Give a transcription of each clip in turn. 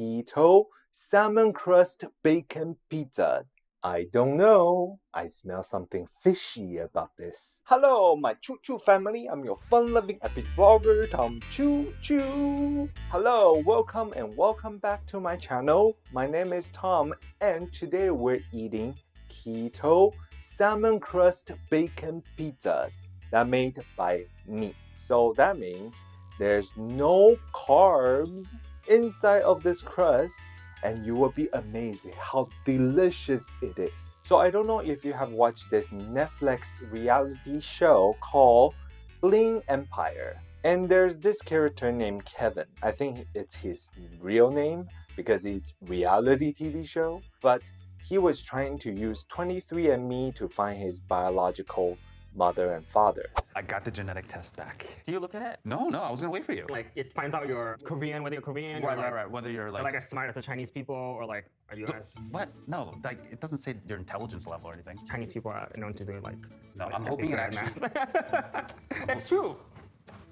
keto salmon crust bacon pizza. I don't know. I smell something fishy about this. Hello, my Choo Choo family. I'm your fun-loving epic vlogger, Tom Choo Choo. Hello, welcome and welcome back to my channel. My name is Tom and today we're eating keto salmon crust bacon pizza that made by me. So that means there's no carbs inside of this crust and you will be amazed how delicious it is. So I don't know if you have watched this Netflix reality show called Bling Empire. And there's this character named Kevin. I think it's his real name because it's reality TV show. But he was trying to use 23andMe to find his biological mother and father. I got the genetic test back. Do you look at it? No, no, I was gonna wait for you. Like it finds out you're Korean, whether you're Korean, right, or right, like, right. Whether you're like, like as smart as the Chinese people, or like are you as what? No, like it doesn't say your intelligence level or anything. Chinese people are known to do like. No, like, I'm hoping it good at actually. math. it's true.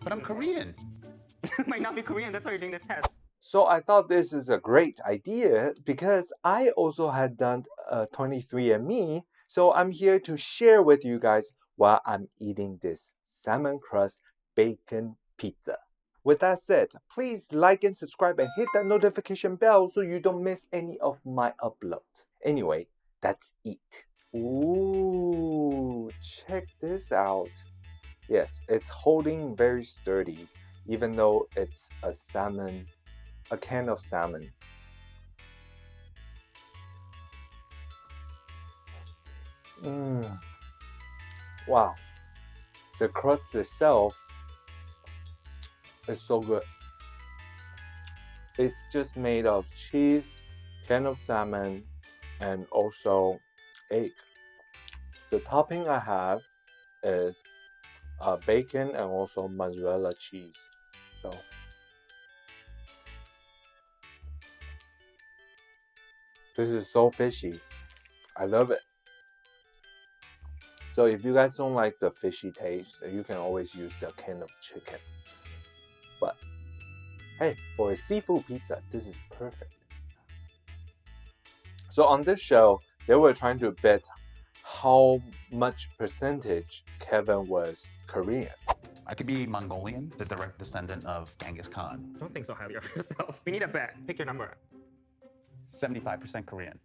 But I'm Korean. Might not be Korean. That's why you're doing this test. So I thought this is a great idea because I also had done uh, a 23andMe. So I'm here to share with you guys while I'm eating this salmon crust bacon pizza. With that said, please like and subscribe and hit that notification bell so you don't miss any of my uploads. Anyway, let's eat. Ooh, check this out. Yes, it's holding very sturdy even though it's a salmon, a can of salmon. Mmm. Wow. The crust itself is so good. It's just made of cheese, can of salmon, and also egg. The topping I have is uh, bacon and also mozzarella cheese. So this is so fishy. I love it. So if you guys don't like the fishy taste, you can always use the can of chicken. But hey, for a seafood pizza, this is perfect. So on this show, they were trying to bet how much percentage Kevin was Korean. I could be Mongolian, the direct descendant of Genghis Khan. Don't think so highly of yourself. We need a bet. Pick your number. 75% Korean.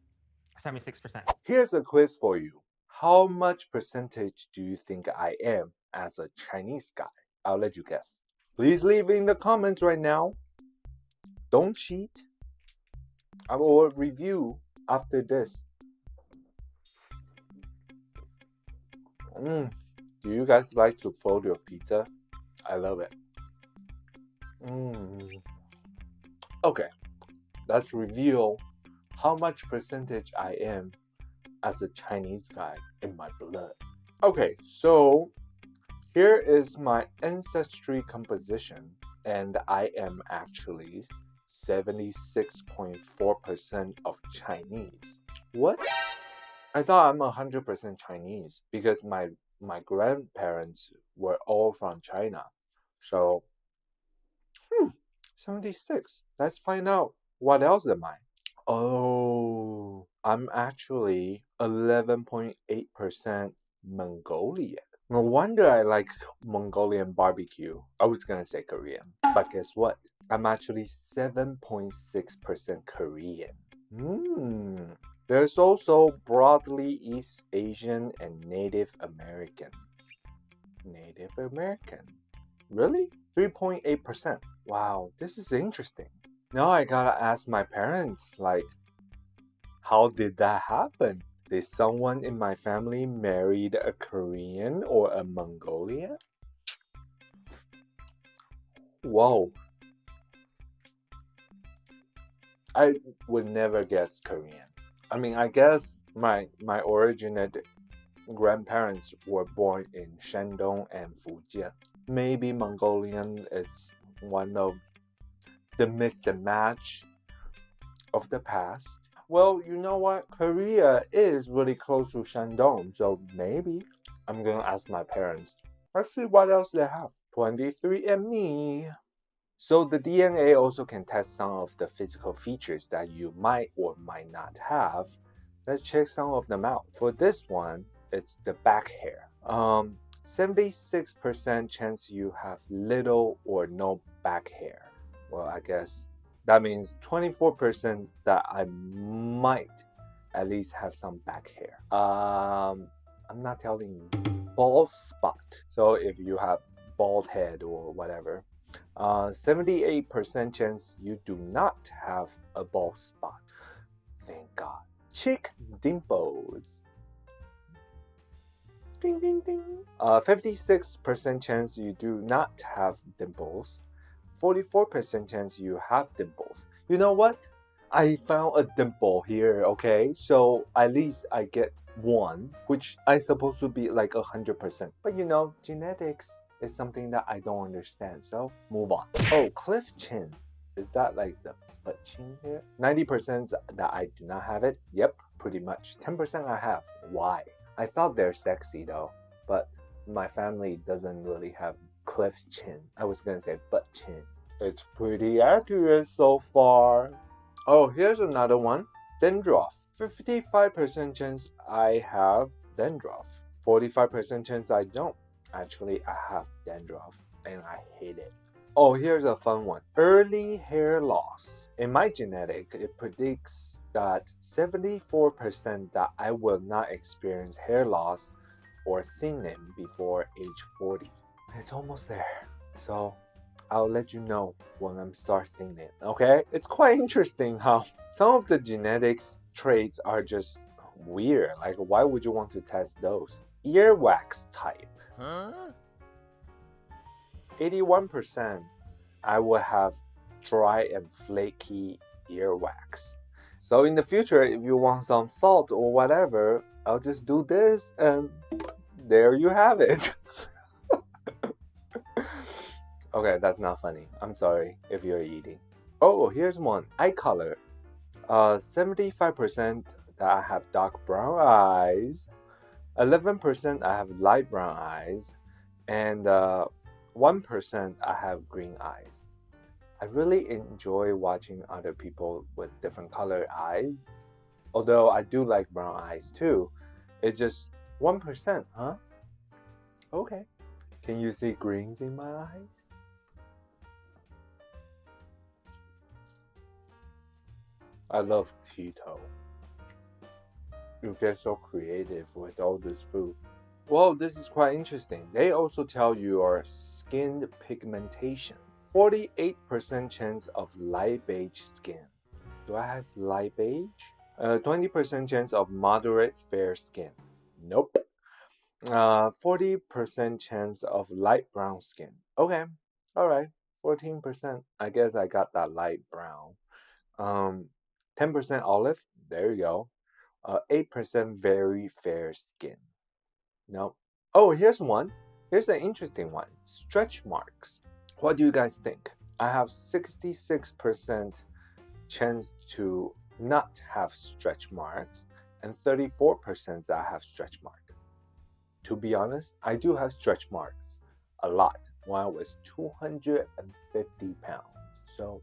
Seventy-six percent. Here's a quiz for you. How much percentage do you think I am as a Chinese guy? I'll let you guess. Please leave in the comments right now. Don't cheat. I will review after this. Mm. Do you guys like to fold your pizza? I love it. Mm. Okay, let's reveal how much percentage I am as a Chinese guy in my blood. Okay, so here is my ancestry composition, and I am actually 76.4% of Chinese. What? I thought I'm 100% Chinese because my my grandparents were all from China. So, hmm, 76. Let's find out what else am I? Oh, I'm actually 11.8% Mongolian. No wonder I like Mongolian barbecue. I was gonna say Korean, but guess what? I'm actually 7.6% Korean. Hmm. There's also broadly East Asian and Native American. Native American. Really? 3.8%. Wow, this is interesting. Now I gotta ask my parents, like, how did that happen? Did someone in my family married a Korean or a Mongolian? Whoa. I would never guess Korean. I mean, I guess my my originate grandparents were born in Shandong and Fujian. Maybe Mongolian is one of the mix and match of the past. Well, you know what? Korea is really close to Shandong, so maybe I'm gonna ask my parents. Let's see what else they have. 23andMe. So the DNA also can test some of the physical features that you might or might not have. Let's check some of them out. For this one, it's the back hair. Um, 76% chance you have little or no back hair. Well, I guess that means 24% that I might at least have some back hair. Um, I'm not telling you. Bald spot. So if you have bald head or whatever, 78% uh, chance you do not have a bald spot. Thank God. Cheek dimples. Ding, ding, ding. 56% uh, chance you do not have dimples. 44% chance you have dimples. You know what? I found a dimple here, okay? So at least I get one, which I supposed to be like a hundred percent. But you know, genetics is something that I don't understand. So move on. Oh, cliff chin. Is that like the butt chin here? 90% that I do not have it. Yep, pretty much. 10% I have. Why? I thought they're sexy though, but my family doesn't really have cliff chin. I was gonna say butt chin. It's pretty accurate so far. Oh, here's another one. Dandruff. 55% chance I have dandruff. 45% chance I don't. Actually, I have dandruff and I hate it. Oh, here's a fun one. Early hair loss. In my genetic, it predicts that 74% that I will not experience hair loss or thinning before age 40. It's almost there. So I'll let you know when I'm starting it. okay? It's quite interesting how some of the genetics traits are just weird. Like, why would you want to test those? Earwax type. Huh? 81% I will have dry and flaky earwax. So in the future, if you want some salt or whatever, I'll just do this and there you have it. okay, that's not funny. I'm sorry if you're eating. Oh, here's one. Eye color. Uh, 75% that I have dark brown eyes. 11% I have light brown eyes. And uh, 1% I have green eyes. I really enjoy watching other people with different colored eyes. Although I do like brown eyes too. It's just 1%, huh? Okay. Can you see greens in my eyes? I love keto. You get so creative with all this food. Well, this is quite interesting. They also tell you your skin pigmentation. 48% chance of light beige skin. Do I have light beige? 20% uh, chance of moderate fair skin. Nope. 40% uh, chance of light brown skin. Okay, all right, 14%. I guess I got that light brown. Um, 10% olive. There you go. Uh, 8% very fair skin. No. Oh, here's one. Here's an interesting one. Stretch marks. What do you guys think? I have 66% chance to not have stretch marks and 34% that I have stretch marks. To be honest, I do have stretch marks a lot when I was 250 pounds. So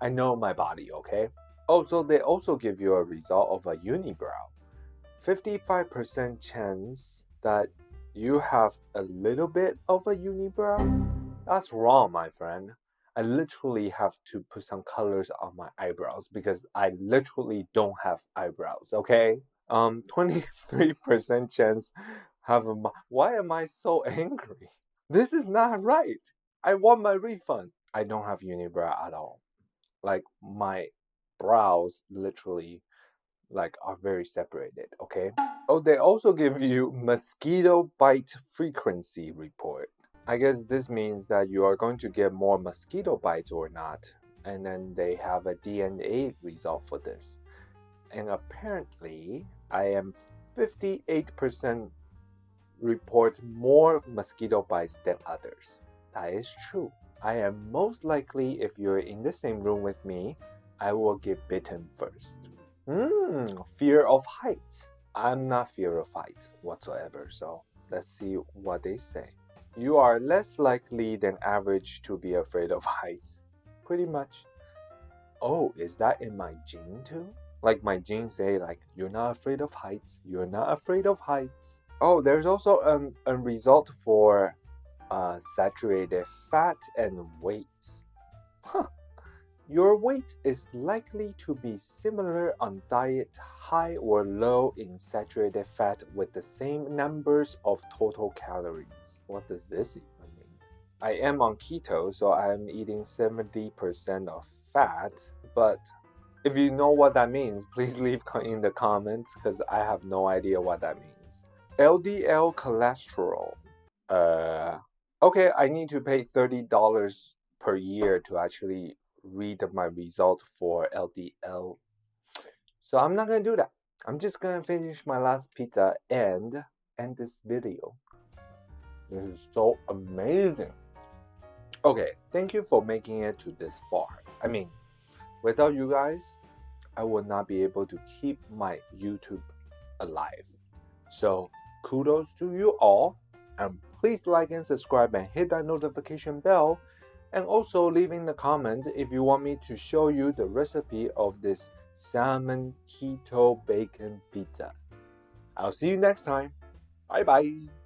I know my body, okay? Also, they also give you a result of a unibrow. 55% chance that you have a little bit of a unibrow? That's wrong, my friend. I literally have to put some colors on my eyebrows because I literally don't have eyebrows, okay? Um, 23% chance have a. Why am I so angry? This is not right. I want my refund. I don't have unibrow at all. Like, my brows literally like are very separated okay? Oh they also give you mosquito bite frequency report. I guess this means that you are going to get more mosquito bites or not and then they have a dna result for this. And apparently i am 58% report more mosquito bites than others. That is true. I am most likely if you're in the same room with me i will get bitten first Hmm, fear of heights. I'm not fear of heights whatsoever, so let's see what they say. You are less likely than average to be afraid of heights. pretty much. Oh, is that in my gene too? Like my genes say, like you're not afraid of heights. You're not afraid of heights. Oh, there's also an, a result for uh, saturated fat and weights. Huh. Your weight is likely to be similar on diet high or low in saturated fat with the same numbers of total calories. What does this even mean? I am on keto, so I'm eating 70% of fat, but if you know what that means, please leave in the comments because I have no idea what that means. LDL cholesterol. Uh, okay, I need to pay $30 per year to actually read my result for LDL. So I'm not gonna do that. I'm just gonna finish my last pizza and end this video. This is so amazing. Okay, thank you for making it to this far. I mean, without you guys, I would not be able to keep my YouTube alive. So kudos to you all, and please like and subscribe and hit that notification bell and also leave in the comment if you want me to show you the recipe of this salmon keto bacon pizza. I'll see you next time. Bye bye.